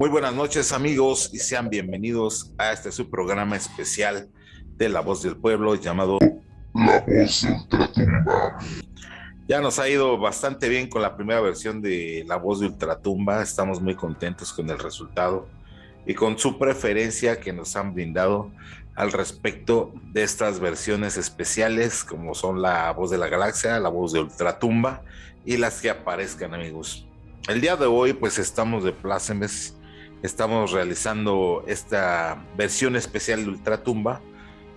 Muy buenas noches amigos y sean bienvenidos a este su programa especial de La Voz del Pueblo llamado La Voz de Ultratumba. Ya nos ha ido bastante bien con la primera versión de La Voz de Ultratumba, estamos muy contentos con el resultado y con su preferencia que nos han brindado al respecto de estas versiones especiales como son La Voz de la Galaxia, La Voz de Ultratumba y las que aparezcan amigos. El día de hoy pues estamos de plácemes, estamos realizando esta versión especial de Ultratumba,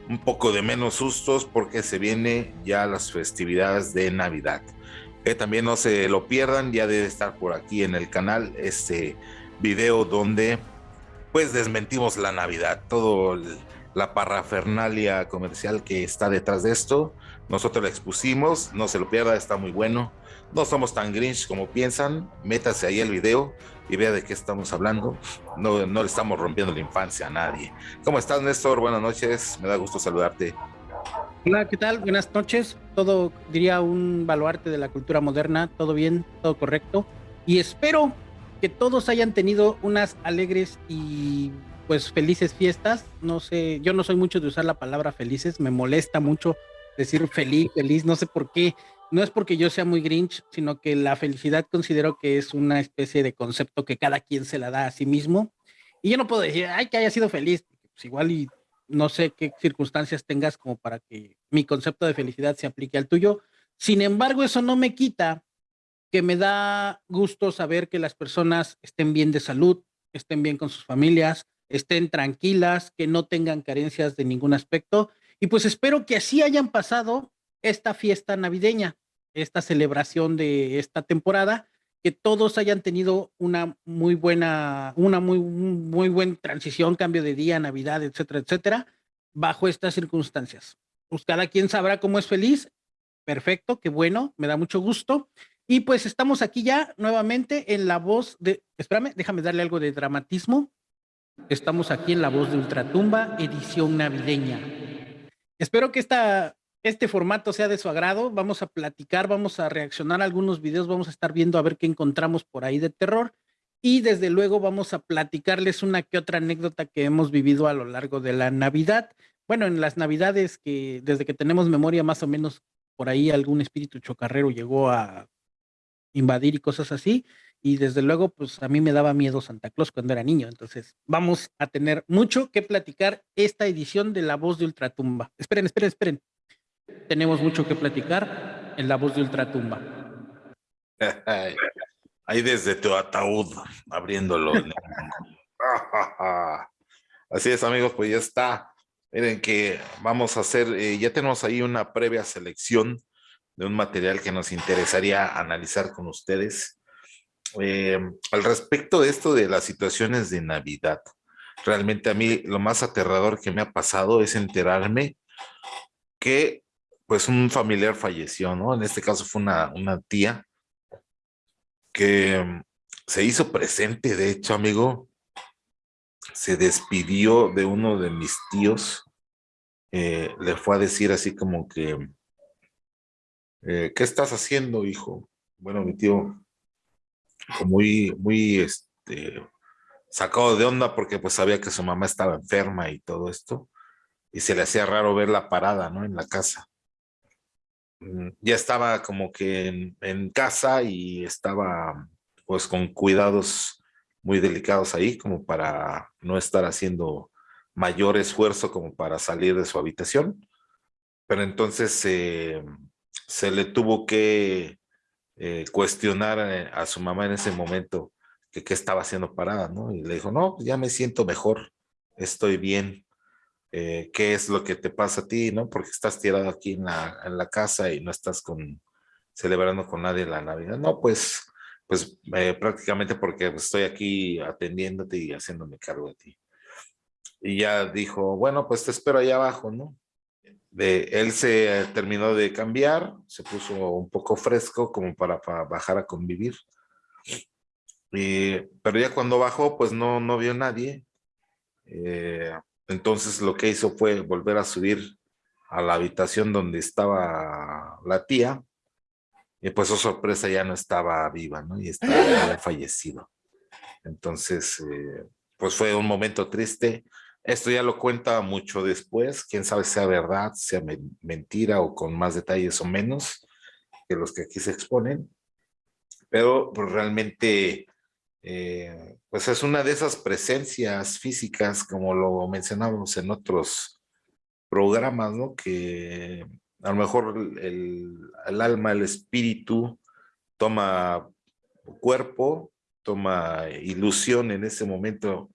un poco de menos sustos porque se viene ya las festividades de Navidad. También no se lo pierdan, ya debe estar por aquí en el canal este video donde pues desmentimos la Navidad, todo la parrafernalia comercial que está detrás de esto. Nosotros la expusimos, no se lo pierda, está muy bueno no somos tan grinch como piensan. Métase ahí el video y vea de qué estamos hablando. No, no le estamos rompiendo la infancia a nadie. ¿Cómo estás, Néstor? Buenas noches. Me da gusto saludarte. Hola, ¿qué tal? Buenas noches. Todo, diría, un baluarte de la cultura moderna. Todo bien, todo correcto. Y espero que todos hayan tenido unas alegres y pues felices fiestas. No sé, yo no soy mucho de usar la palabra felices. Me molesta mucho decir feliz, feliz. No sé por qué no es porque yo sea muy grinch, sino que la felicidad considero que es una especie de concepto que cada quien se la da a sí mismo. Y yo no puedo decir, ay, que haya sido feliz, pues igual y no sé qué circunstancias tengas como para que mi concepto de felicidad se aplique al tuyo. Sin embargo, eso no me quita que me da gusto saber que las personas estén bien de salud, estén bien con sus familias, estén tranquilas, que no tengan carencias de ningún aspecto. Y pues espero que así hayan pasado esta fiesta navideña esta celebración de esta temporada, que todos hayan tenido una muy buena, una muy, muy buena transición, cambio de día, Navidad, etcétera, etcétera, bajo estas circunstancias. Pues cada quien sabrá cómo es feliz. Perfecto, qué bueno, me da mucho gusto. Y pues estamos aquí ya nuevamente en la voz de, espérame, déjame darle algo de dramatismo. Estamos aquí en la voz de Ultratumba, edición navideña. Espero que esta este formato sea de su agrado. Vamos a platicar, vamos a reaccionar a algunos videos, vamos a estar viendo a ver qué encontramos por ahí de terror. Y desde luego vamos a platicarles una que otra anécdota que hemos vivido a lo largo de la Navidad. Bueno, en las Navidades que desde que tenemos memoria más o menos por ahí algún espíritu chocarrero llegó a invadir y cosas así. Y desde luego, pues a mí me daba miedo Santa Claus cuando era niño. Entonces, vamos a tener mucho que platicar esta edición de La Voz de Ultratumba. Esperen, esperen, esperen. Tenemos mucho que platicar en la voz de Ultratumba. Ahí desde tu ataúd, abriéndolo. Así es, amigos, pues ya está. Miren que vamos a hacer, eh, ya tenemos ahí una previa selección de un material que nos interesaría analizar con ustedes. Eh, al respecto de esto de las situaciones de Navidad, realmente a mí lo más aterrador que me ha pasado es enterarme que pues un familiar falleció, ¿no? En este caso fue una, una tía que mm, se hizo presente, de hecho, amigo, se despidió de uno de mis tíos, eh, le fue a decir así como que, eh, ¿qué estás haciendo, hijo? Bueno, mi tío, muy, muy, este, sacado de onda porque pues sabía que su mamá estaba enferma y todo esto, y se le hacía raro ver la parada, ¿no? En la casa. Mm, ya estaba como que en, casa y estaba pues con cuidados muy delicados ahí como para no estar haciendo mayor esfuerzo como para salir de su habitación. Pero entonces eh, se le tuvo que eh, cuestionar eh, a su mamá en ese momento que qué estaba haciendo parada, ¿no? Y le dijo, no, ya me siento mejor, estoy bien. Eh, qué es lo que te pasa a ti, ¿no? Porque estás tirado aquí en la, en la casa y no estás con, celebrando con nadie la Navidad. No, pues, pues prácticamente porque estoy aquí atendiéndote y haciéndome cargo de ti. Y ya dijo, bueno, pues te espero allá abajo, ¿no? De, él se terminó de cambiar, se puso un poco fresco como para, bajar a convivir. pero ya cuando bajó, pues no, no vio nadie. Eh, entonces lo que hizo fue volver a subir a la habitación donde estaba la tía y pues su sorpresa ya no estaba viva, ¿no? Y estaba fallecido. Entonces, eh, pues fue un momento triste. Esto ya lo cuenta mucho después, quién sabe sea verdad, sea mentira o con más detalles o menos que los que aquí se exponen, pero pues, realmente eh, pues es una de esas presencias físicas, como lo mencionábamos en otros programas, ¿no? Que a lo mejor el, el alma, el espíritu toma cuerpo, toma ilusión en ese momento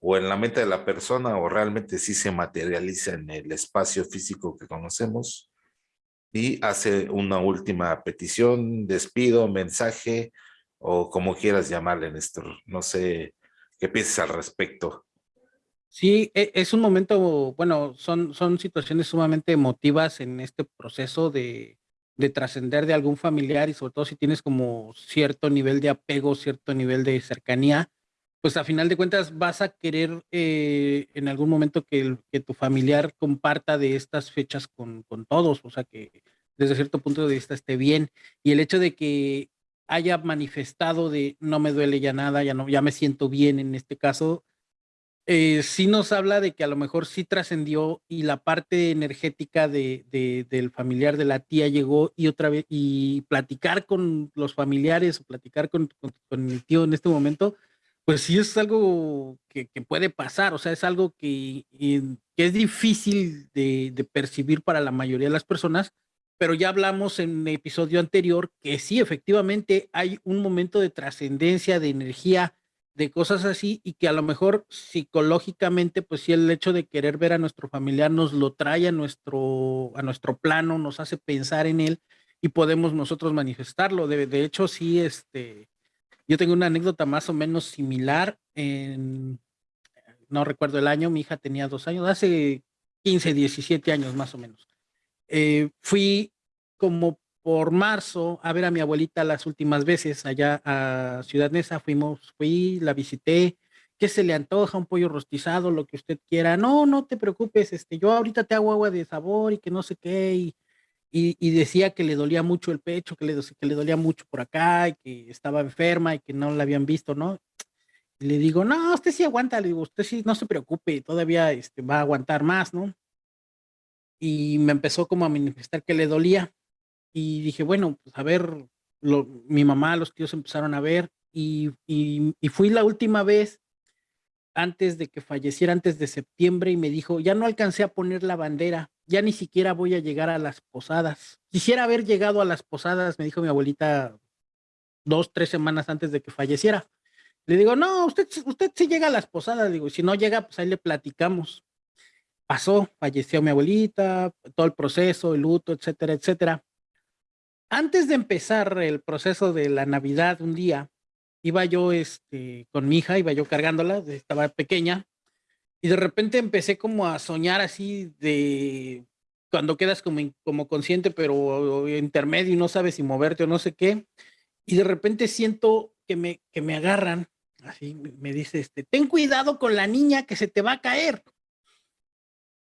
o en la mente de la persona o realmente sí se materializa en el espacio físico que conocemos y hace una última petición, despido, mensaje o como quieras llamarle, Néstor. No sé qué piensas al respecto. Sí, e, es un momento, bueno, son, son situaciones sumamente emotivas en este proceso de, de trascender de algún familiar y sobre todo si tienes como cierto nivel de apego, cierto nivel de cercanía, pues a final de cuentas vas a querer eh, en algún momento que, tu familiar comparta de estas fechas con, con, todos, o sea que desde cierto punto de vista esté bien. Y el hecho de que haya manifestado de no me duele ya nada, ya no, ya me siento bien en este caso, eh, sí nos habla de que a lo mejor sí trascendió y la parte energética de, de, del familiar de la tía llegó y otra vez, y platicar con los familiares o platicar con, con, con tío en este momento, pues sí es algo que, puede pasar, o sea, es algo que, que es difícil de, de, percibir para la mayoría de las personas, pero ya hablamos en un episodio anterior que sí, efectivamente hay un momento de trascendencia, de energía, de cosas así, y que a lo mejor psicológicamente, pues sí, el hecho de querer ver a nuestro familiar nos lo trae a nuestro, a nuestro plano, nos hace pensar en él y podemos nosotros manifestarlo. De, de hecho, sí, este yo tengo una anécdota más o menos similar. No recuerdo el año, mi hija tenía dos años, hace 15, 17 años más o menos. Eh, fui como por marzo a ver a mi abuelita las últimas veces allá a Ciudad Neza. Fuimos, fui, la visité. ¿Qué se le antoja? Un pollo rostizado, lo que usted quiera. No, no te preocupes, este, yo ahorita te hago agua de sabor y que no sé qué. Y, y, decía que le dolía mucho el pecho, que le, que le dolía mucho por acá, y que estaba enferma y que no la habían visto, ¿no? Le digo, no, usted sí aguanta, le digo, usted sí, no se preocupe, todavía este, va a aguantar más, ¿no? Y me empezó como a manifestar que le dolía. Y dije, bueno, pues a ver, lo, mi mamá, los tíos empezaron a ver y, y fui la última vez antes de que falleciera, antes de septiembre, y me dijo, ya no alcancé a poner la bandera, ya ni siquiera voy a llegar a las posadas. Quisiera haber llegado a las posadas, me dijo mi abuelita dos, tres semanas antes de que falleciera. Le digo, no, usted, usted sí llega a las posadas, digo, si no llega, pues ahí le platicamos. Pasó, falleció mi abuelita, todo el proceso, el luto, etcétera, etcétera. Antes de empezar el proceso de la Navidad, un día, iba yo este, con mi hija, iba yo cargándola, estaba pequeña, y de repente empecé como a soñar así de cuando quedas como, como consciente, pero intermedio y no sabes si moverte o no sé qué. Y de repente siento que me, que me agarran, así me dice, este, ten cuidado con la niña que se te va a caer.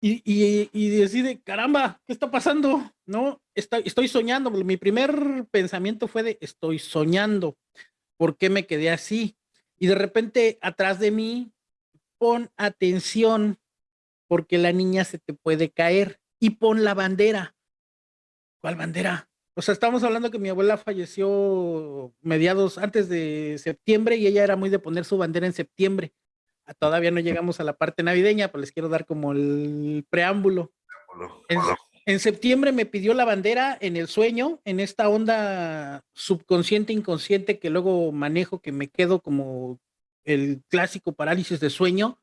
Y, y, y decide, caramba, ¿qué está pasando? No, estoy, estoy soñando. Mi primer pensamiento fue de, estoy soñando. ¿Por qué me quedé así? Y de repente atrás de mí pon atención porque la niña se te puede caer y pon la bandera. ¿Cuál bandera? O sea, estamos hablando que mi abuela falleció mediados antes de septiembre y ella era muy de poner su bandera en septiembre. Ah, todavía no llegamos a la parte navideña, pero les quiero dar como el preámbulo. En, en septiembre me pidió la bandera en el sueño, en esta onda subconsciente, inconsciente que luego manejo, que me quedo como el clásico parálisis de sueño,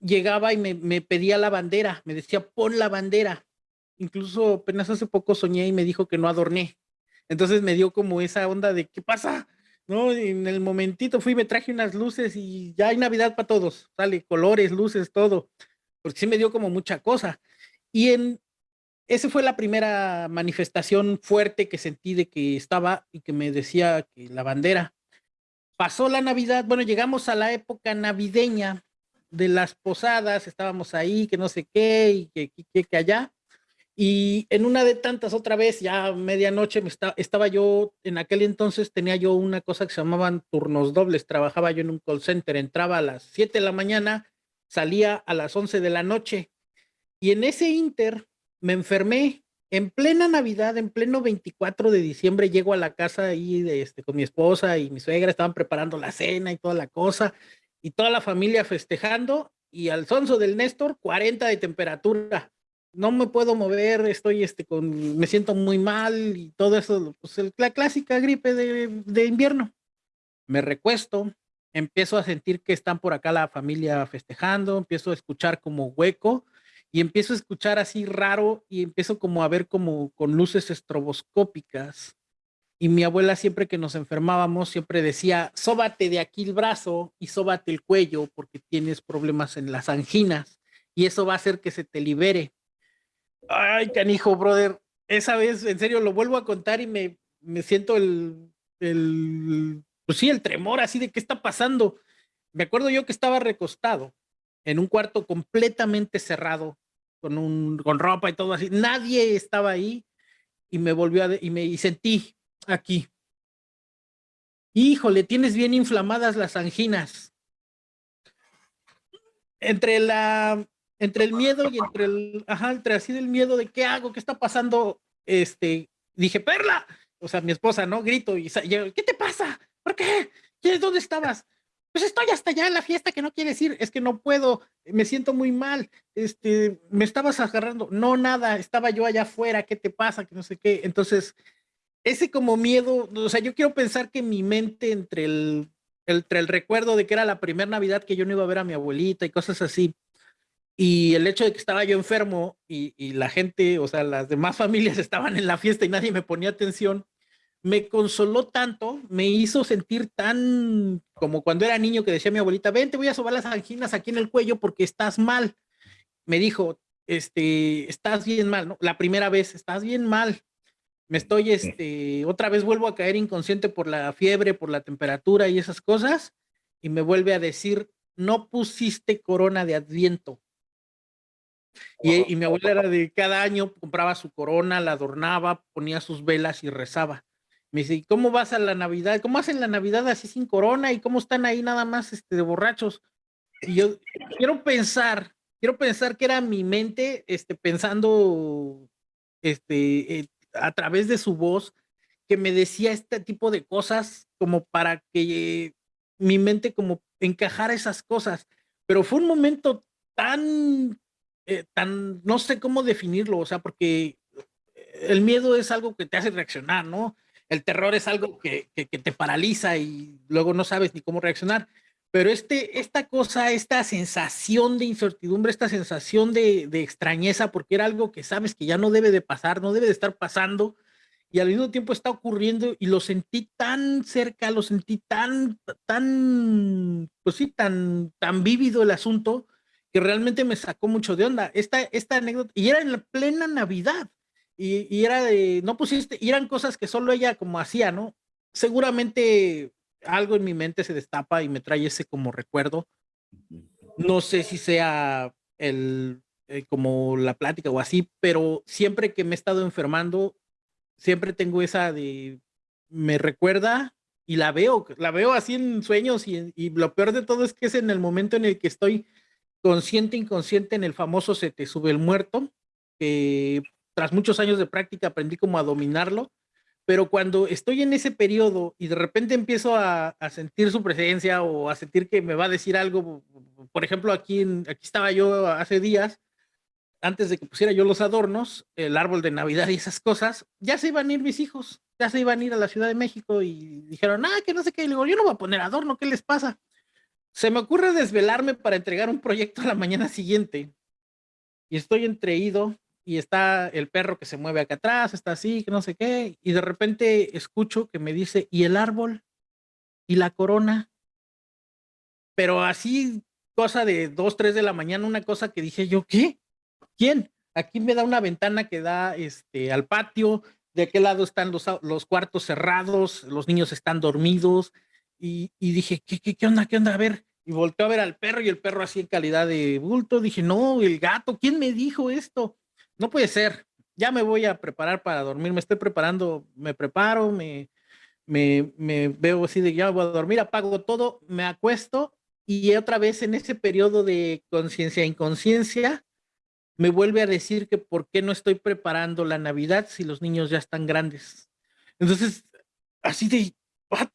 llegaba y me, me, pedía la bandera, me decía, pon la bandera. Incluso apenas hace poco soñé y me dijo que no adorné. Entonces me dio como esa onda de, ¿qué pasa? ¿No? En el momentito fui, me traje unas luces y ya hay Navidad para todos, sale, colores, luces, todo. Porque sí me dio como mucha cosa. Y en, esa fue la primera manifestación fuerte que sentí de que estaba y que me decía que la bandera pasó la Navidad, bueno, llegamos a la época navideña de las posadas, estábamos ahí, que no sé qué, y que, que, que allá, Y en una de tantas otra vez, ya medianoche, me estaba yo, en aquel entonces tenía yo una cosa que se llamaban turnos dobles, trabajaba yo en un call center, entraba a las 7 de la mañana, salía a las 11 de la noche. Y en ese inter me enfermé, en plena Navidad, en pleno 24 de diciembre, llego a la casa ahí este, con mi esposa y mi suegra, estaban preparando la cena y toda la cosa, y toda la familia festejando, y al sonso del Néstor, 40 de temperatura no me puedo mover, estoy este con, me siento muy mal y todo eso, pues la clásica gripe de, de, invierno. Me recuesto, empiezo a sentir que están por acá la familia festejando, empiezo a escuchar como hueco y empiezo a escuchar así raro y empiezo como a ver como con luces estroboscópicas. Y mi abuela siempre que nos enfermábamos siempre decía, sóbate de aquí el brazo y sóbate el cuello porque tienes problemas en las anginas y eso va a hacer que se te libere Ay, canijo, brother. Esa vez, en serio, lo vuelvo a contar y me, me siento el, el, pues sí, el tremor así de qué está pasando. Me acuerdo yo que estaba recostado en un cuarto completamente cerrado, con, un, con ropa y todo así. Nadie estaba ahí y me volvió y me sentí aquí. Híjole, tienes bien inflamadas las anginas. Entre la entre el miedo y entre el, ajá, entre así del miedo de qué hago, qué está pasando, este, dije, Perla, o sea, mi esposa, ¿no? Grito y ¿qué te pasa? ¿Por qué? ¿Dónde estabas? Pues estoy hasta allá en la fiesta que no quiere decir, es que no puedo, me siento muy mal, este, me estabas agarrando, no nada, estaba yo allá afuera, ¿qué te pasa? Que no sé qué. Entonces, ese como miedo, o sea, yo quiero pensar que mi mente entre el, entre el recuerdo de que era la primera Navidad que yo no iba a ver a mi abuelita y cosas así, y el hecho de que estaba yo enfermo y, y, la gente, o sea, las demás familias estaban en la fiesta y nadie me ponía atención, me consoló tanto, me hizo sentir tan como cuando era niño que decía mi abuelita, ven, te voy a sobar las anginas aquí en el cuello porque estás mal. Me dijo, este, estás bien mal, ¿no? La primera vez, estás bien mal. Me estoy, este, otra vez vuelvo a caer inconsciente por la fiebre, por la temperatura y esas cosas. Y me vuelve a decir, no pusiste corona de adviento y, mi abuela era de cada año compraba su corona, la adornaba, ponía sus velas y rezaba. Me dice, ¿y cómo vas a la Navidad? ¿Cómo hacen la Navidad así sin corona? ¿Y cómo están ahí nada más este, de borrachos? Y yo quiero pensar, quiero pensar que era mi mente este, pensando este, eh, a través de su voz que me decía este tipo de cosas como para que mi mente como encajara esas cosas. Pero fue un momento tan eh, tan, no sé cómo definirlo, o sea, porque el miedo es algo que te hace reaccionar, ¿no? El terror es algo que, te paraliza y luego no sabes ni cómo reaccionar. Pero este, esta cosa, esta sensación de incertidumbre, esta sensación de, de extrañeza, porque era algo que sabes que ya no debe de pasar, no debe de estar pasando, y al mismo tiempo está ocurriendo y lo sentí tan cerca, lo sentí tan, tan, pues sí, tan, tan vívido el asunto, que realmente me sacó mucho de onda. Esta, esta anécdota, y era en la plena Navidad, y, y, era de, no pusiste, y eran cosas que solo ella como hacía, ¿no? Seguramente algo en mi mente se destapa y me trae ese como recuerdo. No sé si sea el, eh, como la plática o así, pero siempre que me he estado enfermando, siempre tengo esa de, me recuerda y la veo, la veo así en sueños y, y lo peor de todo es que es en el momento en el que estoy consciente, inconsciente en el famoso se te sube el muerto, que tras muchos años de práctica aprendí como a dominarlo, pero cuando estoy en ese periodo y de repente empiezo a, sentir su presencia o a sentir que me va a decir algo, por ejemplo, aquí, aquí estaba yo hace días, antes de que pusiera yo los adornos, el árbol de Navidad y esas cosas, ya se iban a ir mis hijos, ya se iban a ir a la Ciudad de México y dijeron, ah, que no sé qué, y digo, yo no voy a poner adorno, ¿qué les pasa? Se me ocurre desvelarme para entregar un proyecto a la mañana siguiente y estoy entreído y está el perro que se mueve acá atrás, está así, que no sé qué, y de repente escucho que me dice, ¿y el árbol? ¿Y la corona? Pero así, cosa de dos, tres de la mañana, una cosa que dije yo, ¿qué? ¿Quién? Aquí me da una ventana que da este, al patio, de aquel lado están los, los cuartos cerrados, los niños están dormidos, y, dije, ¿qué, ¿qué, qué, onda? ¿Qué onda? A ver, y volteó a ver al perro y el perro así en calidad de bulto. Dije, no, el gato, ¿quién me dijo esto? No puede ser. ya me voy a preparar para dormir, me estoy preparando, me preparo, me, me, me veo así de ya voy a dormir, apago todo, me acuesto y otra vez en ese periodo de conciencia e inconsciencia, me vuelve a decir que por qué no estoy preparando la Navidad si los niños ya están grandes. Entonces, así de,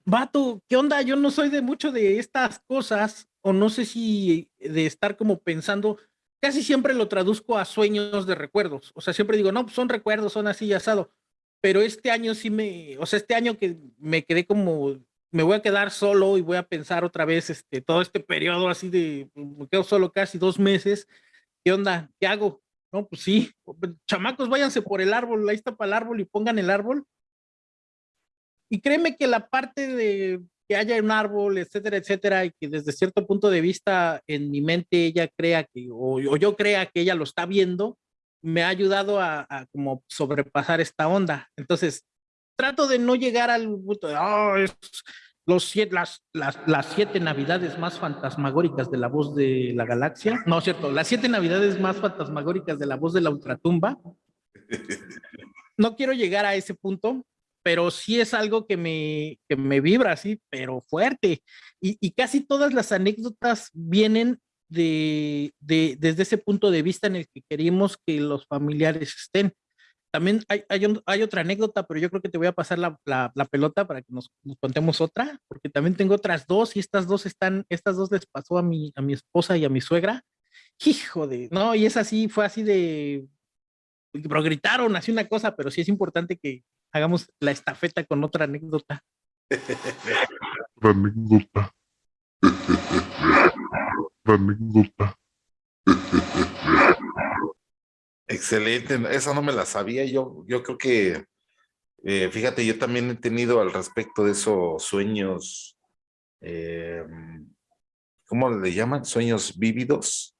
vato, ¿qué onda? Yo no soy de mucho de estas cosas, o no sé si de estar como pensando, casi siempre lo traduzco a sueños de recuerdos. O sea, siempre digo, no, pues son recuerdos, son así asado. Pero este año sí me, o sea, este año que me quedé como, me voy a quedar solo y voy a pensar otra vez este, todo este periodo así de, me quedo solo casi dos meses. ¿Qué onda? ¿Qué hago? No, pues sí, chamacos, váyanse por el árbol, ahí está para el árbol y pongan el árbol. Y créeme que la parte de que haya un árbol, etcétera, etcétera, y que desde cierto punto de vista en mi mente ella crea que, o, yo crea que ella lo está viendo, me ha ayudado a, como sobrepasar esta onda. Entonces, trato de no llegar al punto de, oh, los siete, las, las, las, siete navidades más fantasmagóricas de la voz de la galaxia. No, cierto, las siete navidades más fantasmagóricas de la voz de la ultratumba. No quiero llegar a ese punto, pero sí es algo que me, que me vibra así, pero fuerte. Y, casi todas las anécdotas vienen de, de, desde ese punto de vista en el que queremos que los familiares estén. También hay, hay, hay otra anécdota, pero yo creo que te voy a pasar la, la, la pelota para que nos, nos, contemos otra, porque también tengo otras dos y estas dos están, estas dos les pasó a mi, a mi esposa y a mi suegra. Hijo de, no, y es así, fue así de, pero gritaron así una cosa, pero sí es importante que, hagamos la estafeta con otra anécdota. Anécdota. Anécdota. Excelente, esa no me la sabía. Yo, yo creo que, eh, fíjate, yo también he tenido al respecto de esos sueños, eh, ¿cómo le llaman? Sueños vívidos.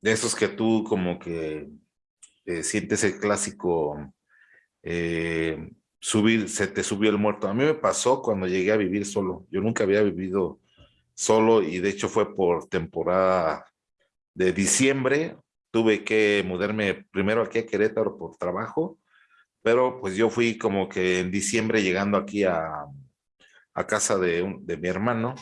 De esos que tú como que eh, sientes el clásico eh, subir, se te subió el muerto. A mí me pasó cuando llegué a vivir solo. Yo nunca había vivido solo y de hecho fue por temporada de diciembre. Tuve que mudarme primero aquí a Querétaro por trabajo, pero pues yo fui como que en diciembre llegando aquí a, a casa de, de mi hermano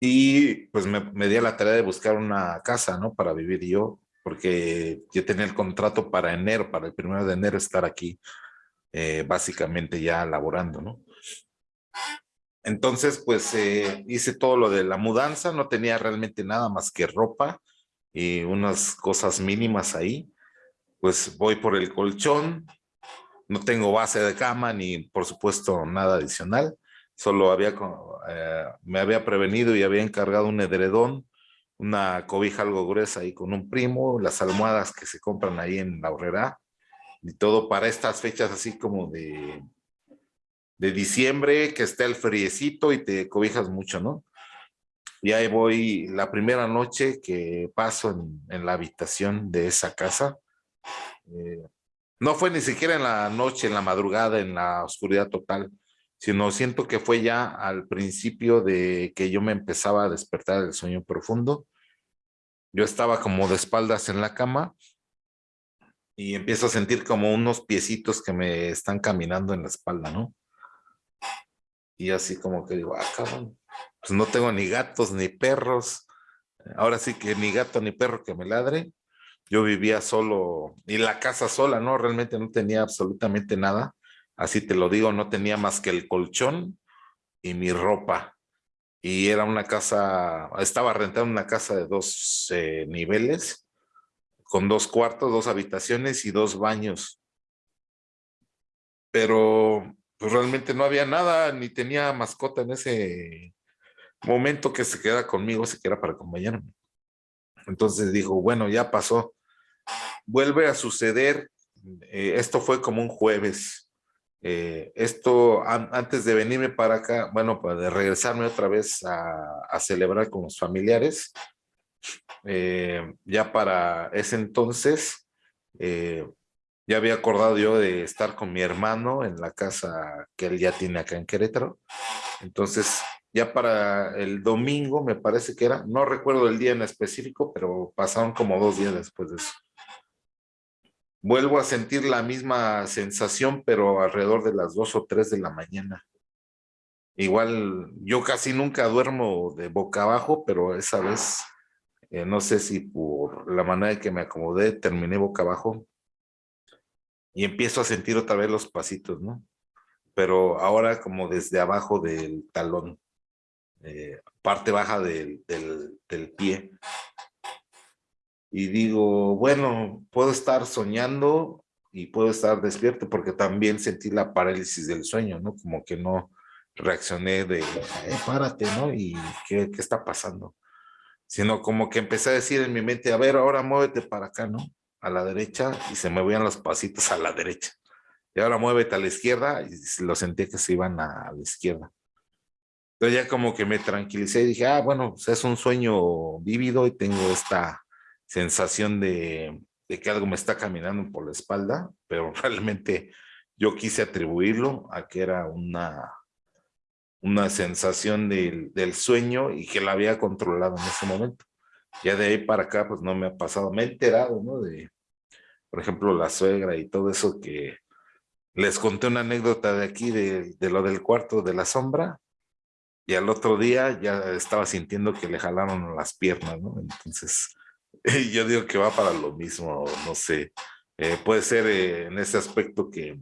y pues me, me, di a la tarea de buscar una casa, ¿no? Para vivir yo porque yo tenía el contrato para enero, para el primero de enero estar aquí, eh, básicamente ya laborando, ¿no? Entonces, pues eh, hice todo lo de la mudanza, no tenía realmente nada más que ropa y unas cosas mínimas ahí. Pues voy por el colchón, no tengo base de cama ni por supuesto nada adicional, solo había, eh, me había prevenido y había encargado un edredón una cobija algo gruesa ahí con un primo, las almohadas que se compran ahí en la horrera y todo para estas fechas así como de, de diciembre, que esté el friecito y te cobijas mucho, ¿no? Y ahí voy la primera noche que paso en, en la habitación de esa casa. Eh, no fue ni siquiera en la noche, en la madrugada, en la oscuridad total, sino siento que fue ya al principio de que yo me empezaba a despertar del sueño profundo. Yo estaba como de espaldas en la cama y empiezo a sentir como unos piecitos que me están caminando en la espalda, ¿no? Y así como que digo, ah, cabrón, pues no tengo ni gatos ni perros. Ahora sí que ni gato ni perro que me ladre. Yo vivía solo, y la casa sola, ¿no? Realmente no tenía absolutamente nada así te lo digo, no tenía más que el colchón y mi ropa. Y era una casa, estaba rentando una casa de dos eh, niveles, con dos cuartos, dos habitaciones y dos baños. Pero pues realmente no había nada, ni tenía mascota en ese momento que se queda conmigo, se queda para acompañarme. Entonces dijo, bueno, ya pasó. Vuelve a suceder, eh, esto fue como un jueves, eh, esto, antes de venirme para acá, bueno, para de regresarme otra vez a, celebrar con los familiares, eh, ya para ese entonces, eh, ya había acordado yo de estar con mi hermano en la casa que él ya tiene acá en Querétaro. Entonces, ya para el domingo, me parece que era, no recuerdo el día en específico, pero pasaron como dos días después de eso. Vuelvo a sentir la misma sensación, pero alrededor de las dos o tres de la mañana. Igual, yo casi nunca duermo de boca abajo, pero esa vez, eh, no sé si por la manera en que me acomodé, terminé boca abajo y empiezo a sentir otra vez los pasitos, ¿no? Pero ahora como desde abajo del talón, eh, parte baja del, del, del pie. Y digo, bueno, puedo estar soñando y puedo estar despierto porque también sentí la parálisis del sueño, ¿no? Como que no, reaccioné de, eh, párate, ¿no? ¿Y qué, qué está pasando? Sino como que empecé a decir en mi mente, a ver, ahora muévete para acá, ¿no? A la derecha y se me movían los pasitos a la derecha. Y ahora muévete a la izquierda y lo sentí que se iban a, la izquierda. Entonces ya como que me tranquilicé y dije, ah, bueno, pues es un sueño vívido y tengo esta sensación de, de que algo me está caminando por la espalda, pero realmente yo quise atribuirlo a que era una una sensación del, del, sueño y que la había controlado en ese momento. Ya de ahí para acá, pues no me ha pasado. Me he enterado, ¿no? De, por ejemplo, la suegra y todo eso que les conté una anécdota de aquí, de, de lo del cuarto de la sombra, y al otro día ya estaba sintiendo que le jalaron las piernas, ¿no? Entonces, yo digo que va para lo mismo, no sé. Eh, puede ser eh, en ese aspecto que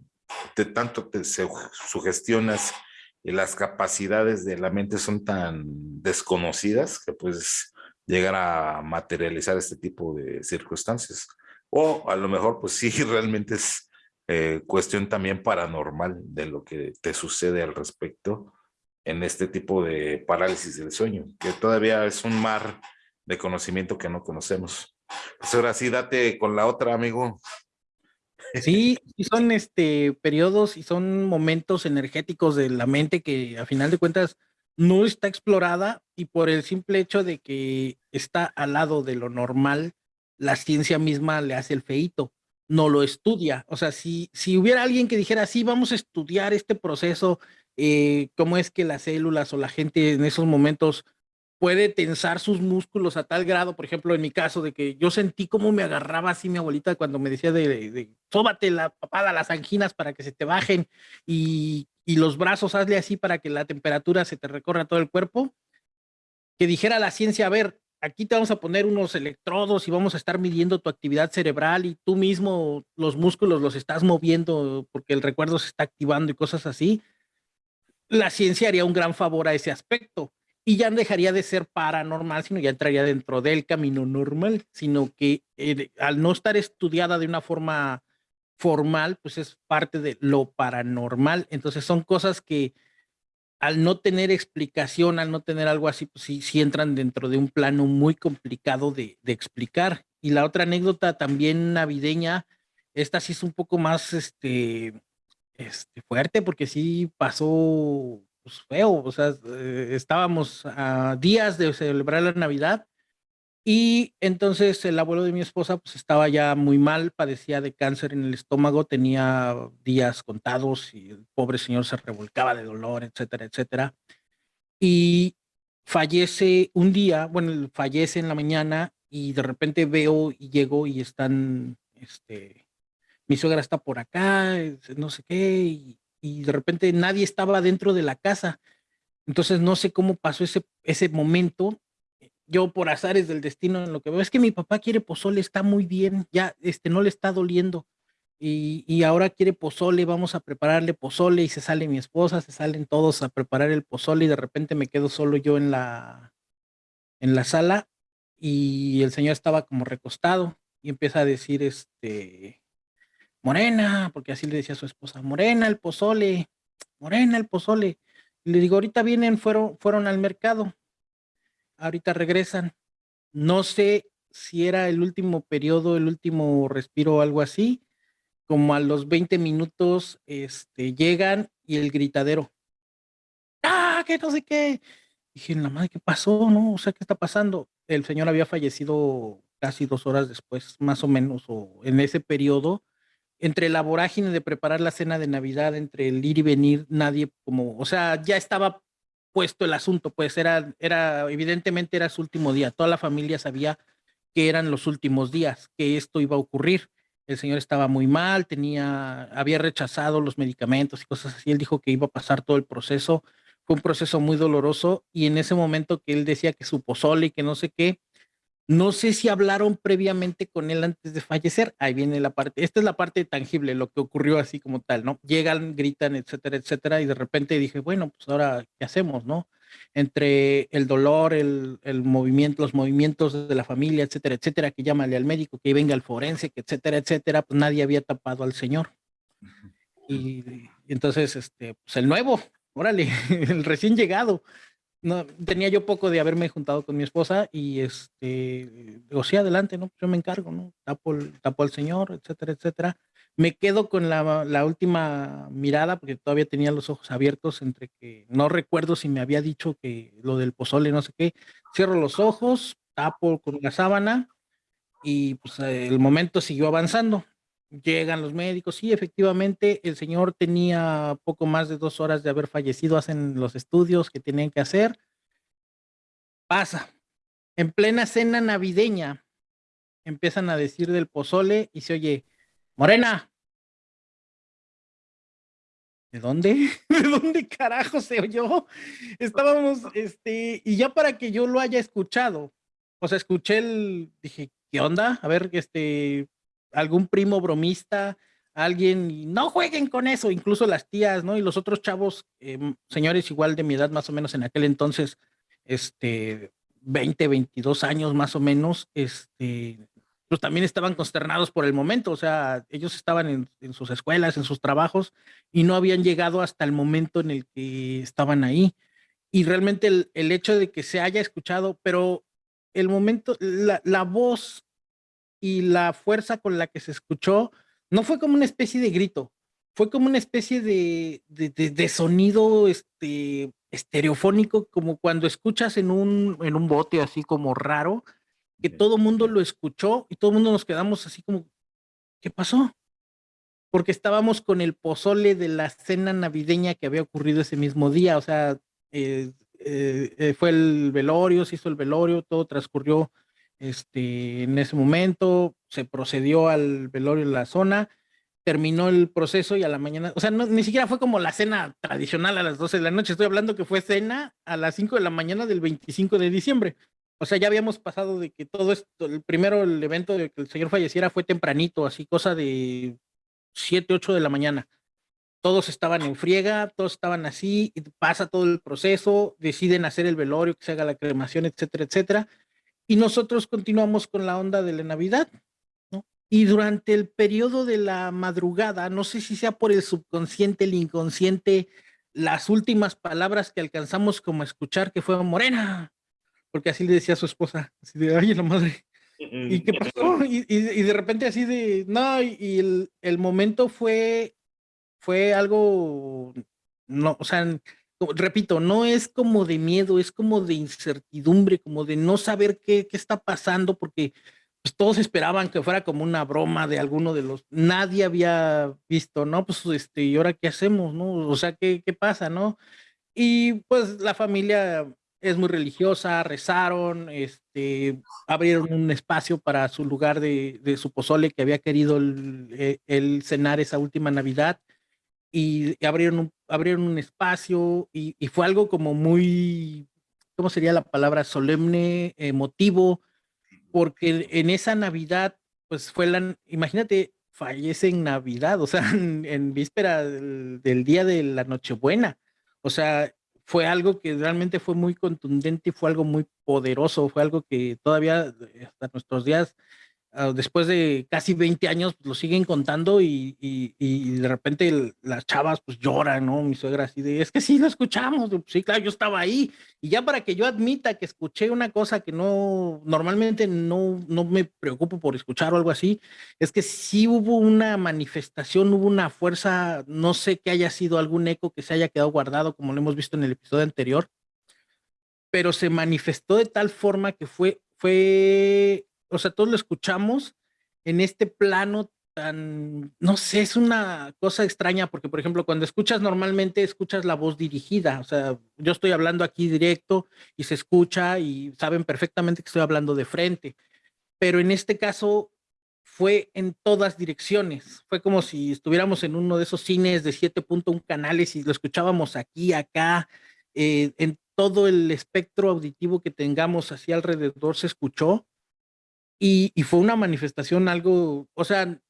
te, tanto te sugestionas y las capacidades de la mente son tan desconocidas que puedes llegar a materializar este tipo de circunstancias. O a lo mejor, pues sí, realmente es eh, cuestión también paranormal de lo que te sucede al respecto en este tipo de parálisis del sueño, que todavía es un mar de conocimiento que no conocemos. Pues ahora sí, date con la otra, amigo. Sí, son este periodos y son momentos energéticos de la mente que a final de cuentas no está explorada y por el simple hecho de que está al lado de lo normal, la ciencia misma le hace el feito, no lo estudia. O sea, si, si hubiera alguien que dijera, sí, vamos a estudiar este proceso, eh, cómo es que las células o la gente en esos momentos puede tensar sus músculos a tal grado, por ejemplo, en mi caso, de que yo sentí cómo me agarraba así mi abuelita cuando me decía de, de, sóbate la papada, las anginas para que se te bajen y, y, los brazos hazle así para que la temperatura se te recorra todo el cuerpo. Que dijera la ciencia, a ver, aquí te vamos a poner unos electrodos y vamos a estar midiendo tu actividad cerebral y tú mismo los músculos los estás moviendo porque el recuerdo se está activando y cosas así. La ciencia haría un gran favor a ese aspecto y ya dejaría de ser paranormal, sino ya entraría dentro del camino normal, sino que eh, al no estar estudiada de una forma formal, pues es parte de lo paranormal. Entonces son cosas que al no tener explicación, al no tener algo así, pues sí, sí entran dentro de un plano muy complicado de, explicar. Y la otra anécdota también navideña, esta sí es un poco más este, este, fuerte porque sí pasó pues, feo, o sea, eh, estábamos a días de celebrar la Navidad y entonces el abuelo de mi esposa pues estaba ya muy mal, padecía de cáncer en el estómago, tenía días contados y el pobre señor se revolcaba de dolor, etcétera, etcétera. Y fallece un día, bueno, fallece en la mañana y de repente veo y llego y están, este, mi suegra está por acá, no sé qué, y, y de repente nadie estaba dentro de la casa. Entonces no sé cómo pasó ese, ese momento. Yo por azares del destino en lo que veo es que mi papá quiere pozole, está muy bien, ya este no le está doliendo. Y, y, ahora quiere pozole, vamos a prepararle pozole y se sale mi esposa, se salen todos a preparar el pozole y de repente me quedo solo yo en la, en la sala y el señor estaba como recostado y empieza a decir, este, Morena, porque así le decía a su esposa, Morena el pozole, Morena el pozole. Y le digo, ahorita vienen, fueron, fueron al mercado, ahorita regresan. No sé si era el último periodo, el último respiro o algo así, como a los 20 minutos este, llegan y el gritadero. ¡Ah, que no sé qué! Dije, la madre, ¿qué pasó? ¿No? O sea, ¿qué está pasando? El señor había fallecido casi dos horas después, más o menos, o en ese periodo, entre la vorágine de preparar la cena de Navidad, entre el ir y venir, nadie como, o sea, ya estaba puesto el asunto, pues era, era, evidentemente era su último día, toda la familia sabía que eran los últimos días, que esto iba a ocurrir. el señor estaba muy mal, tenía, había rechazado los medicamentos y cosas así. Él dijo que iba a pasar todo el proceso. Fue un proceso muy doloroso y en ese momento que él decía que su pozole y que no sé qué, no sé si hablaron previamente con él antes de fallecer. Ahí viene la parte, esta es la parte tangible, lo que ocurrió así como tal, ¿no? Llegan, gritan, etcétera, etcétera, y de repente dije, bueno, pues ahora, ¿qué hacemos, no? entre el dolor, el, el, movimiento, los movimientos de la familia, etcétera, etcétera, que llámale al médico, que venga al forense, que etcétera, etcétera, pues nadie había tapado al señor. Y, y entonces, este, pues el nuevo, órale, el recién llegado. No, tenía yo poco de haberme juntado con mi esposa y este, digo, sí, adelante, ¿no? Yo me encargo, ¿no? Tapo, tapo al señor, etcétera, etcétera me quedo con la, la, última mirada porque todavía tenía los ojos abiertos entre que no recuerdo si me había dicho que lo del pozole, no sé qué. Cierro los ojos, tapo con la sábana y pues el momento siguió avanzando. Llegan los médicos, sí, efectivamente, el señor tenía poco más de dos horas de haber fallecido, hacen los estudios que tenían que hacer. Pasa. En plena cena navideña, empiezan a decir del pozole y se oye, Morena. ¿De dónde? ¿De dónde carajo se oyó? Estábamos, este, y ya para que yo lo haya escuchado, o sea, escuché el, dije, ¿qué onda? A ver, este, algún primo bromista, alguien, no jueguen con eso, incluso las tías, ¿no? Y los otros chavos, eh, señores igual de mi edad, más o menos en aquel entonces, este, 20, 22 años más o menos, este, pues también estaban consternados por el momento, o sea, ellos estaban en, sus escuelas, en sus trabajos, y no habían llegado hasta el momento en el que estaban ahí. Y realmente el, hecho de que se haya escuchado, pero el momento, la, voz y la fuerza con la que se escuchó, no fue como una especie de grito, fue como una especie de, de, sonido este, estereofónico, como cuando escuchas en un, en un bote así como raro, que todo mundo lo escuchó y todo el mundo nos quedamos así como, ¿qué pasó? Porque estábamos con el pozole de la cena navideña que había ocurrido ese mismo día, o sea, eh, eh, eh, fue el velorio, se hizo el velorio, todo transcurrió este, en ese momento, se procedió al velorio en la zona, terminó el proceso y a la mañana, o sea, no, ni siquiera fue como la cena tradicional a las 12 de la noche, estoy hablando que fue cena a las 5 de la mañana del 25 de diciembre. O sea, ya habíamos pasado de que todo esto, el primero, el evento de que el señor falleciera fue tempranito, así cosa de 7, 8 de la mañana. Todos estaban en friega, todos estaban así, pasa todo el proceso, deciden hacer el velorio, que se haga la cremación, etcétera, etcétera. Y nosotros continuamos con la onda de la Navidad, ¿no? Y durante el periodo de la madrugada, no sé si sea por el subconsciente, el inconsciente, las últimas palabras que alcanzamos como a escuchar que fue Morena, porque así le decía a su esposa, así de, ay, la madre, ¿y qué pasó? Y, de repente así de, no, y, el, el, momento fue, fue algo, no, o sea, repito, no es como de miedo, es como de incertidumbre, como de no saber qué, qué está pasando, porque pues, todos esperaban que fuera como una broma de alguno de los, nadie había visto, ¿no? Pues, este, ¿y ahora qué hacemos, no? O sea, ¿qué, qué pasa, no? Y pues la familia es muy religiosa, rezaron, este, abrieron un espacio para su lugar de, de su pozole que había querido el, eh, cenar esa última Navidad y, abrieron, un, abrieron un espacio y, y, fue algo como muy, ¿cómo sería la palabra? Solemne, emotivo, porque en esa Navidad, pues fue la, imagínate, fallece en Navidad, o sea, en, en víspera del, del día de la Nochebuena. O sea, fue algo que realmente fue muy contundente y fue algo muy poderoso, fue algo que todavía hasta nuestros días después de casi 20 años pues, lo siguen contando y, y, de repente las chavas pues lloran, ¿no? Mi suegra así de, es que sí lo escuchamos, sí, claro, yo estaba ahí. Y ya para que yo admita que escuché una cosa que no, normalmente no, no me preocupo por escuchar o algo así, es que sí hubo una manifestación, hubo una fuerza, no sé que haya sido algún eco que se haya quedado guardado, como lo hemos visto en el episodio anterior, pero se manifestó de tal forma que fue, fue o sea, todos lo escuchamos en este plano tan, no sé, es una cosa extraña porque, por ejemplo, cuando escuchas normalmente, escuchas la voz dirigida, o sea, yo estoy hablando aquí directo y se escucha y saben perfectamente que estoy hablando de frente, pero en este caso fue en todas direcciones. Fue como si estuviéramos en uno de esos cines de 7.1 canales y lo escuchábamos aquí, acá, eh, en todo el espectro auditivo que tengamos así alrededor se escuchó. Y, y, fue una manifestación algo, o sea,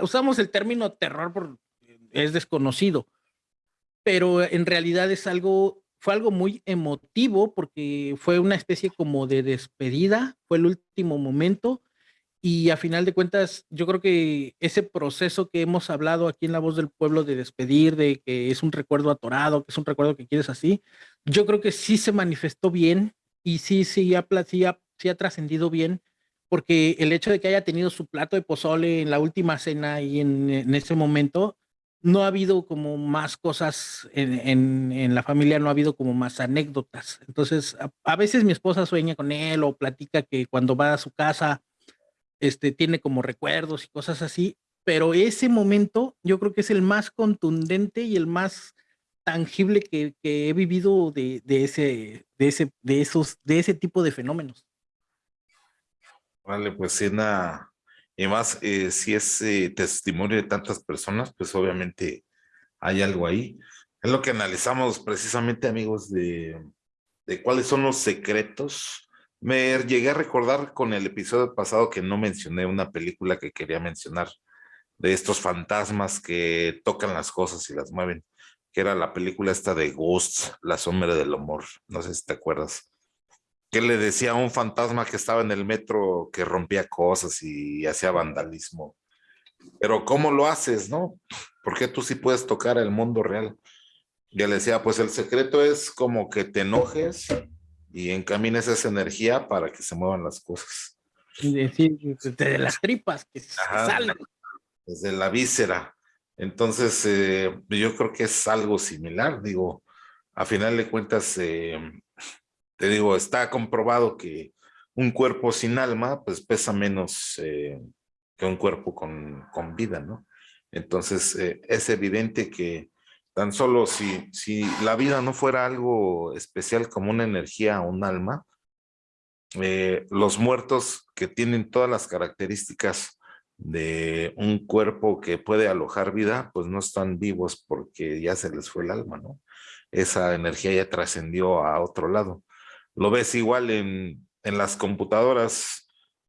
usamos el término terror por es desconocido, pero en realidad es algo, fue algo muy emotivo porque fue una especie como de despedida, fue el último momento y a final de cuentas yo creo que ese proceso que hemos hablado aquí en La Voz del Pueblo de despedir, de que es un recuerdo atorado, que es un recuerdo que quieres así, yo creo que sí se manifestó bien y sí, sí ha, sí sí ha trascendido bien porque el hecho de que haya tenido su plato de pozole en la última cena y en, ese momento no ha habido como más cosas en, la familia, no ha habido como más anécdotas. Entonces, a, veces mi esposa sueña con él o platica que cuando va a su casa, este, tiene como recuerdos y cosas así, pero ese momento yo creo que es el más contundente y el más tangible que, he vivido de, ese, de, ese, de, esos, de ese tipo de fenómenos. Vale, pues y más, eh, si es eh, testimonio de tantas personas, pues obviamente hay algo ahí. Es lo que analizamos precisamente, amigos, de, de cuáles son los secretos. Me llegué a recordar con el episodio pasado que no mencioné una película que quería mencionar, de estos fantasmas que tocan las cosas y las mueven, que era la película esta de Ghosts, La sombra del amor. No sé si te acuerdas que le decía a un fantasma que estaba en el metro que rompía cosas y hacía vandalismo. Pero ¿cómo lo haces, no? Porque tú sí puedes tocar el mundo real. Y le decía, pues el secreto es como que te enojes y encamines esa energía para que se muevan las cosas. Decir, desde las tripas, que salen. Desde la víscera. Entonces, eh, yo creo que es algo similar. Digo, a final de cuentas, eh, te digo, está comprobado que un cuerpo sin alma, pues pesa menos eh, que un cuerpo con, con, vida, ¿no? Entonces, eh, es evidente que tan solo si, si la vida no fuera algo especial como una energía o un alma, eh, los muertos que tienen todas las características de un cuerpo que puede alojar vida, pues no están vivos porque ya se les fue el alma, ¿no? Esa energía ya trascendió a otro lado. Lo ves igual en, en las computadoras,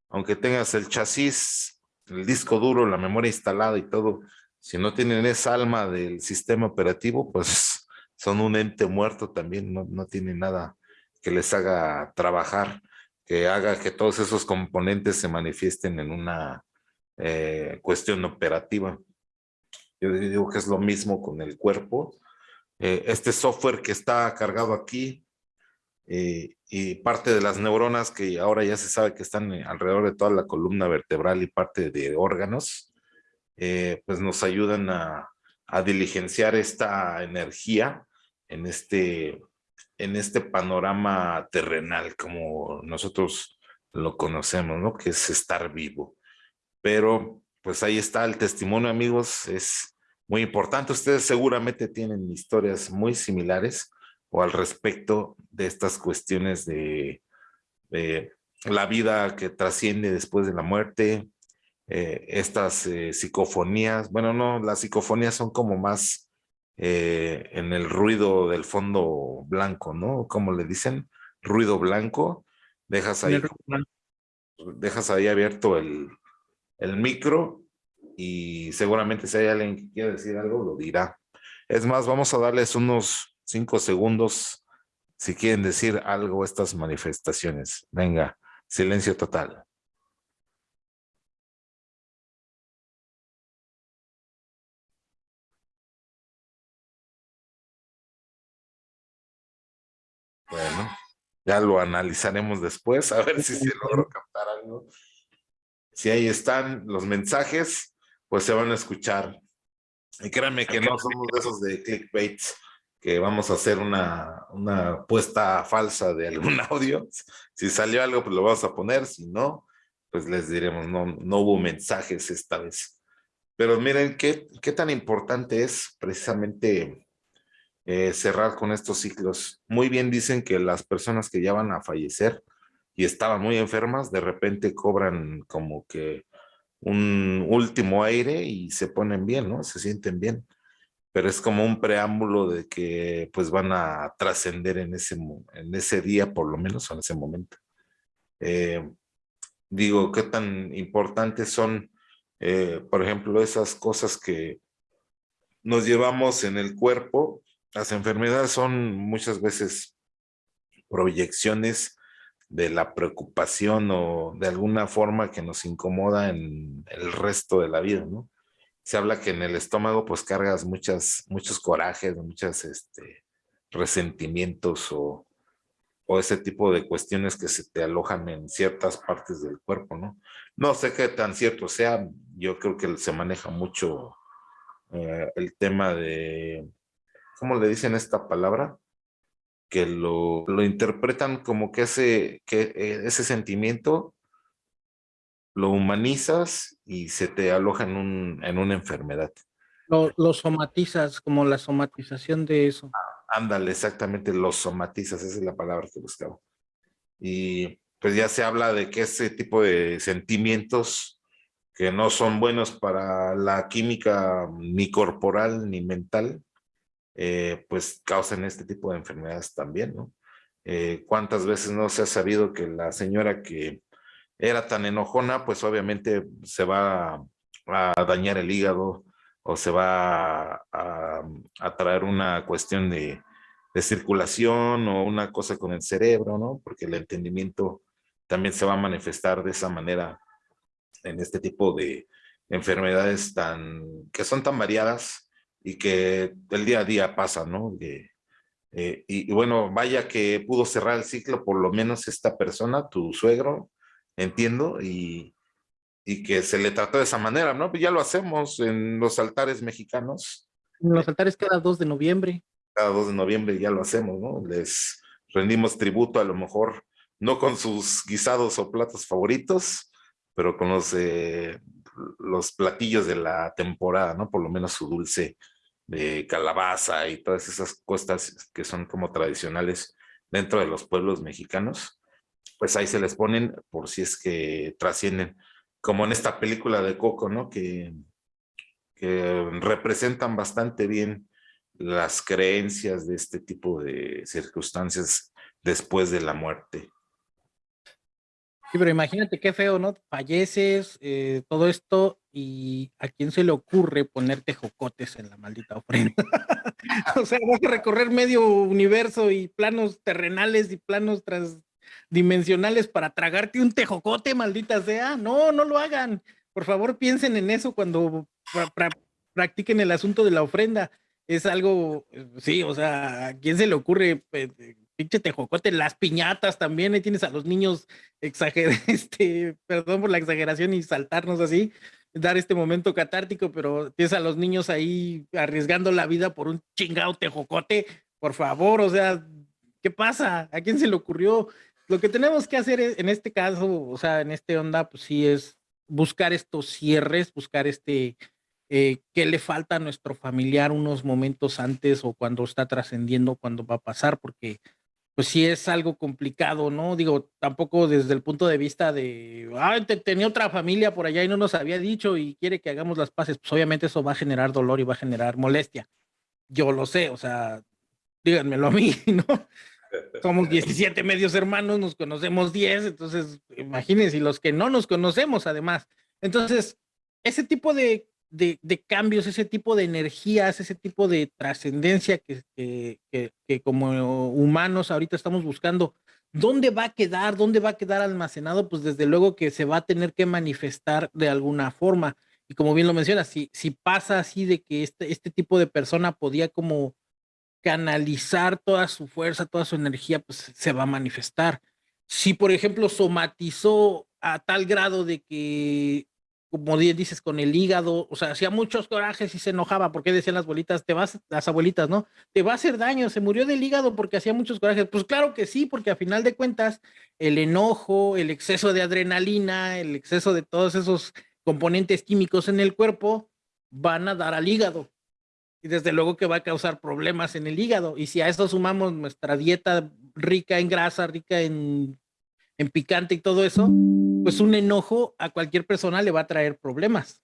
aunque tengas el chasis, el disco duro, la memoria instalada y todo, si no tienen esa alma del sistema operativo, pues son un ente muerto también, no, no tienen nada que les haga trabajar, que haga que todos esos componentes se manifiesten en una eh, cuestión operativa. Yo digo que es lo mismo con el cuerpo. Eh, este software que está cargado aquí, eh, y parte de las neuronas que ahora ya se sabe que están eh, alrededor de toda la columna vertebral y parte de órganos, eh, pues nos ayudan a, a, diligenciar esta energía en este, en este panorama terrenal como nosotros lo conocemos, ¿no? Que es estar vivo. Pero pues ahí está el testimonio, amigos, es muy importante. Ustedes seguramente tienen historias muy similares o al respecto de estas cuestiones de, la vida que trasciende después de la muerte, eh, estas eh, psicofonías, bueno, no, las psicofonías son como más eh, en el ruido del fondo blanco, ¿no? Como le dicen, ruido blanco, dejas ahí, dejas ahí abierto el, el micro y seguramente si hay alguien que quiera decir algo, lo dirá. Es más, vamos a darles unos cinco segundos si quieren decir algo estas manifestaciones. Venga, silencio total. Bueno, ya lo analizaremos después, a ver si se logró captar algo. Si ahí están los mensajes, pues se van a escuchar. Y créanme que no somos de esos de clickbait que vamos a hacer una, una puesta falsa de algún audio. Si salió algo, pues lo vamos a poner. Si no, pues les diremos, no, no hubo mensajes esta vez. Pero miren qué, qué tan importante es precisamente eh, cerrar con estos ciclos. Muy bien dicen que las personas que ya van a fallecer y estaban muy enfermas, de repente cobran como que un último aire y se ponen bien, ¿no? Se sienten bien. Pero es como un preámbulo de que pues van a trascender en ese, en ese día, por lo menos en ese momento. Eh, digo, qué tan importantes son, eh, por ejemplo, esas cosas que nos llevamos en el cuerpo. Las enfermedades son muchas veces proyecciones de la preocupación o de alguna forma que nos incomoda en el resto de la vida, ¿no? Se habla que en el estómago pues cargas muchas, muchos corajes, muchos este, resentimientos o, o ese tipo de cuestiones que se te alojan en ciertas partes del cuerpo, ¿no? No sé qué tan cierto sea, yo creo que se maneja mucho eh, el tema de, ¿cómo le dicen esta palabra? que lo, lo interpretan como que ese, que eh, ese sentimiento lo humanizas y se te aloja en, un, en una enfermedad. Lo, lo, somatizas, como la somatización de eso. Ah, ándale, exactamente, lo somatizas, esa es la palabra que buscaba. Y pues ya se habla de que ese tipo de sentimientos que no son buenos para la química ni corporal ni mental, eh, pues causan este tipo de enfermedades también, ¿no? Eh, ¿Cuántas veces no se ha sabido que la señora que era tan enojona, pues obviamente se va a, dañar el hígado o se va a, traer una cuestión de, circulación o una cosa con el cerebro, ¿no? Porque el entendimiento también se va a manifestar de esa manera en este tipo de enfermedades tan, que son tan variadas y que el día a día pasa, ¿no? Eh, y, bueno, vaya que pudo cerrar el ciclo, por lo menos esta persona, tu suegro, entiendo, y, y que se le trató de esa manera, ¿no? Pues ya lo hacemos en los altares mexicanos. En los altares cada 2 de noviembre. Cada 2 de noviembre ya lo hacemos, ¿no? Les rendimos tributo a lo mejor, no con sus guisados o platos favoritos, pero con los, eh, los platillos de la temporada, ¿no? Por lo menos su dulce de calabaza y todas esas cosas que son como tradicionales dentro de los pueblos mexicanos, pues ahí se les ponen por si es que trascienden, como en esta película de Coco, ¿no? Que, que representan bastante bien las creencias de este tipo de circunstancias después de la muerte. Sí, pero imagínate qué feo, ¿no? Falleces, eh, todo esto, y a quién se le ocurre ponerte jocotes en la maldita ofrenda. o sea, vas a recorrer medio universo y planos terrenales y planos transdimensionales para tragarte un tejocote, maldita sea. No, no lo hagan. Por favor, piensen en eso cuando practiquen el asunto de la ofrenda. Es algo, eh, sí, o sea, ¿a quién se le ocurre pues, pinche tejocote, las piñatas también, ahí tienes a los niños exager, este, perdón por la exageración y saltarnos así, dar este momento catártico, pero tienes a los niños ahí arriesgando la vida por un chingado tejocote, por favor, o sea, ¿qué pasa? ¿A quién se le ocurrió? Lo que tenemos que hacer en este caso, o sea, en este onda, pues sí es buscar estos cierres, buscar este, eh, qué le falta a nuestro familiar unos momentos antes o cuando está trascendiendo, cuando va a pasar, porque pues sí es algo complicado, ¿no? Digo, tampoco desde el punto de vista de, ah, tenía otra familia por allá y no nos había dicho y quiere que hagamos las paces, pues obviamente eso va a generar dolor y va a generar molestia. Yo lo sé, o sea, díganmelo a mí, ¿no? Somos 17 medios hermanos, nos conocemos 10, entonces imagínense, los que no nos conocemos además. Entonces, ese tipo de de, cambios, ese tipo de energías, ese tipo de trascendencia que, que, como humanos ahorita estamos buscando, ¿dónde va a quedar? ¿Dónde va a quedar almacenado? Pues desde luego que se va a tener que manifestar de alguna forma. Y como bien lo mencionas, si, si pasa así de que este, este tipo de persona podía como canalizar toda su fuerza, toda su energía, pues se va a manifestar. Si, por ejemplo, somatizó a tal grado de que como dices, con el hígado, o sea, hacía muchos corajes y se enojaba, porque decían las abuelitas, te vas, las abuelitas, ¿no? Te va a hacer daño, se murió del hígado porque hacía muchos corajes. Pues claro que sí, porque a final de cuentas, el enojo, el exceso de adrenalina, el exceso de todos esos componentes químicos en el cuerpo van a dar al hígado. Y desde luego que va a causar problemas en el hígado. Y si a eso sumamos nuestra dieta rica en grasa, rica en en picante y todo eso, pues un enojo a cualquier persona le va a traer problemas.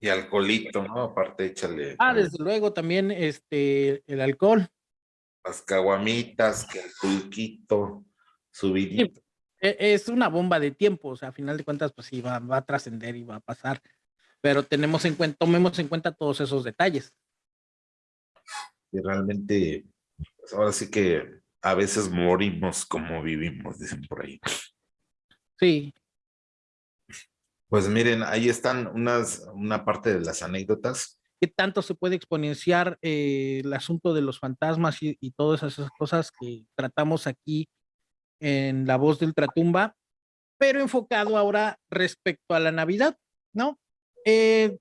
Y alcoholito, ¿no? Aparte, échale. Ah, desde luego, también este, el alcohol. Las caguamitas, que el pulquito, subidito. E, es una bomba de tiempo, o sea, a final de cuentas, pues sí, va, va a trascender y va a pasar. Pero tenemos en cuenta, tomemos en cuenta todos esos detalles. Y realmente, pues ahora sí que a veces morimos como vivimos, dicen por ahí. Sí. Pues miren, ahí están unas, una parte de las anécdotas. ¿Qué tanto se puede exponenciar eh, el asunto de los fantasmas y, todas esas cosas que tratamos aquí en La Voz de Ultratumba, pero enfocado ahora respecto a la Navidad, ¿no? Eh,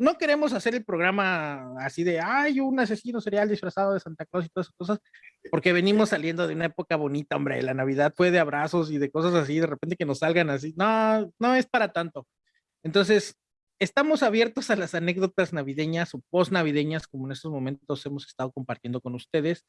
no queremos hacer el programa así de, ay, un asesino serial disfrazado de Santa Claus y todas esas cosas, porque venimos saliendo de una época bonita, hombre, la Navidad fue de abrazos y de cosas así, de repente que nos salgan así, no, no es para tanto. Entonces, estamos abiertos a las anécdotas navideñas o post navideñas, como en estos momentos hemos estado compartiendo con ustedes.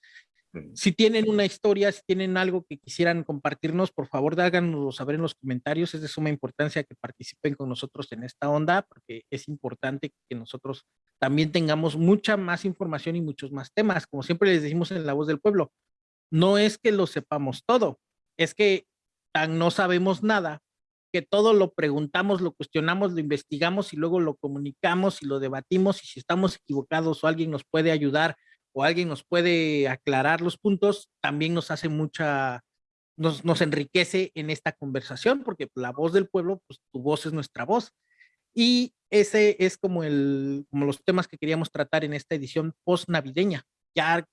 Si tienen una historia, si tienen algo que quisieran compartirnos, por favor, háganoslo saber en los comentarios. Es de suma importancia que participen con nosotros en esta onda, porque es importante que nosotros también tengamos mucha más información y muchos más temas. Como siempre les decimos en La Voz del Pueblo, no es que lo sepamos todo, es que tan no sabemos nada que todo lo preguntamos, lo cuestionamos, lo investigamos y luego lo comunicamos y lo debatimos y si estamos equivocados o alguien nos puede ayudar o alguien nos puede aclarar los puntos, también nos hace mucha, nos, nos enriquece en esta conversación porque la voz del pueblo, pues tu voz es nuestra voz. Y ese es como, el, como los temas que queríamos tratar en esta edición post navideña. Ya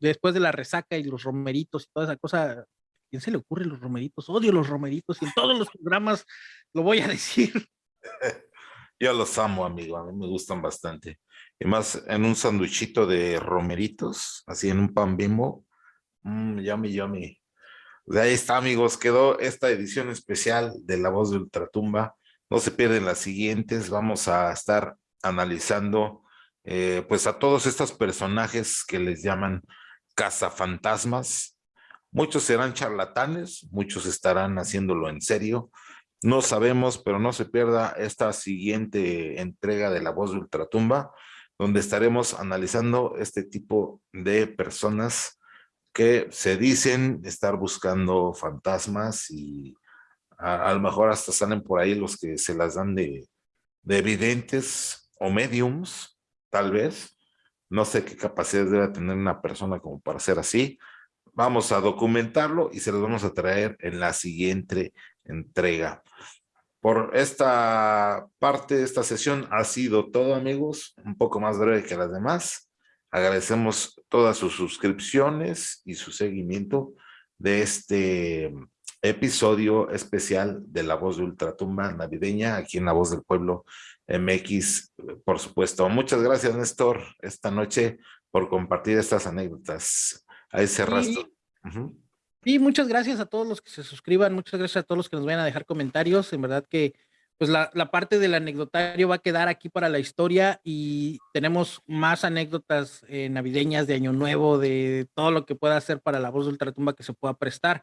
después de la resaca y los romeritos y toda esa cosa, quién se le ocurre los romeritos? Odio los romeritos y en todos los programas lo voy a decir. Yo los amo, amigo, a mí me gustan bastante. Y más en un sanduichito de romeritos, así en un pan bimbo. Mmm, yummy. De ahí está, amigos, quedó esta edición especial de La Voz de Ultratumba. No se pierden las siguientes, vamos a estar analizando eh, pues a todos estos personajes que les llaman cazafantasmas, Muchos serán charlatanes, muchos estarán haciéndolo en serio. No sabemos, pero no se pierda esta siguiente entrega de La Voz de Ultratumba, donde estaremos analizando este tipo de personas que se dicen estar buscando fantasmas y a, lo mejor hasta salen por ahí los que se las dan de, de evidentes o mediums, tal vez. No sé qué capacidad debe tener una persona como para ser así, Vamos a documentarlo y se los vamos a traer en la siguiente entrega. Por esta parte de esta sesión ha sido todo, amigos. Un poco más breve que las demás. Agradecemos todas sus suscripciones y su seguimiento de este episodio especial de La Voz de Ultratumba Navideña, aquí en La Voz del Pueblo MX, por supuesto. Muchas gracias, Néstor, esta noche por compartir estas anécdotas a ese rastro. Y muchas gracias a todos los que se suscriban, muchas gracias a todos los que nos vayan a dejar comentarios. En verdad que pues la, la, parte del anecdotario va a quedar aquí para la historia y tenemos más anécdotas eh, navideñas de Año Nuevo, de todo lo que pueda hacer para la voz de Ultratumba que se pueda prestar.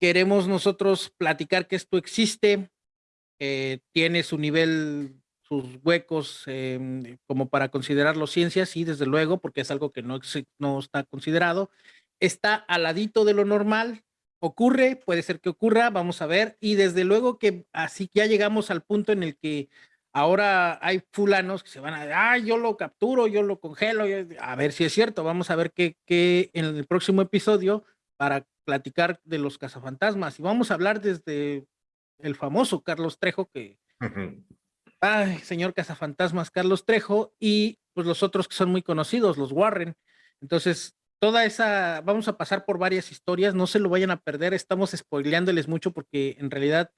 Queremos nosotros platicar que esto existe, eh, tiene su nivel, sus huecos eh, como para considerarlo ciencia, sí, desde luego, porque es algo que no, no está considerado. Está al ladito de lo normal, ocurre, puede ser que ocurra, vamos a ver, y desde luego que así ya llegamos al punto en el que ahora hay fulanos que se van a, ah, yo lo capturo, yo lo congelo, a ver si es cierto, vamos a ver qué, qué en el próximo episodio para platicar de los cazafantasmas. Y vamos a hablar desde el famoso Carlos Trejo que... Señor cazafantasmas Carlos Trejo y pues los otros que son muy conocidos, los Warren. Entonces, toda esa, vamos a pasar por varias historias, no se lo vayan a perder, estamos spoileándoles mucho porque en realidad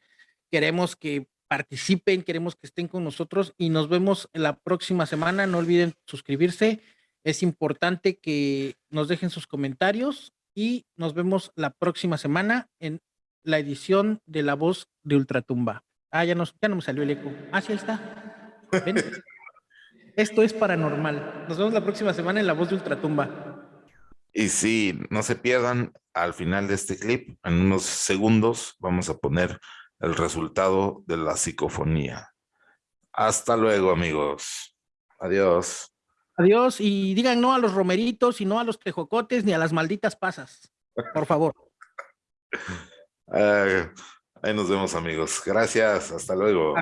queremos que participen, queremos que estén con nosotros y nos vemos la próxima semana, no olviden suscribirse, es importante que nos dejen sus comentarios y nos vemos la próxima semana en la edición de La Voz de Ultratumba. Ah, ya, nos, ya no me salió el eco. Ah, sí, está. Esto es paranormal. Nos vemos la próxima semana en La Voz de Ultratumba. Y sí, no se pierdan al final de este clip, en unos segundos, vamos a poner el resultado de la psicofonía. Hasta luego, amigos. Adiós. Adiós y digan no a los romeritos y no a los tejocotes ni a las malditas pasas. Por favor. ahí nos vemos, amigos. Gracias. Hasta luego.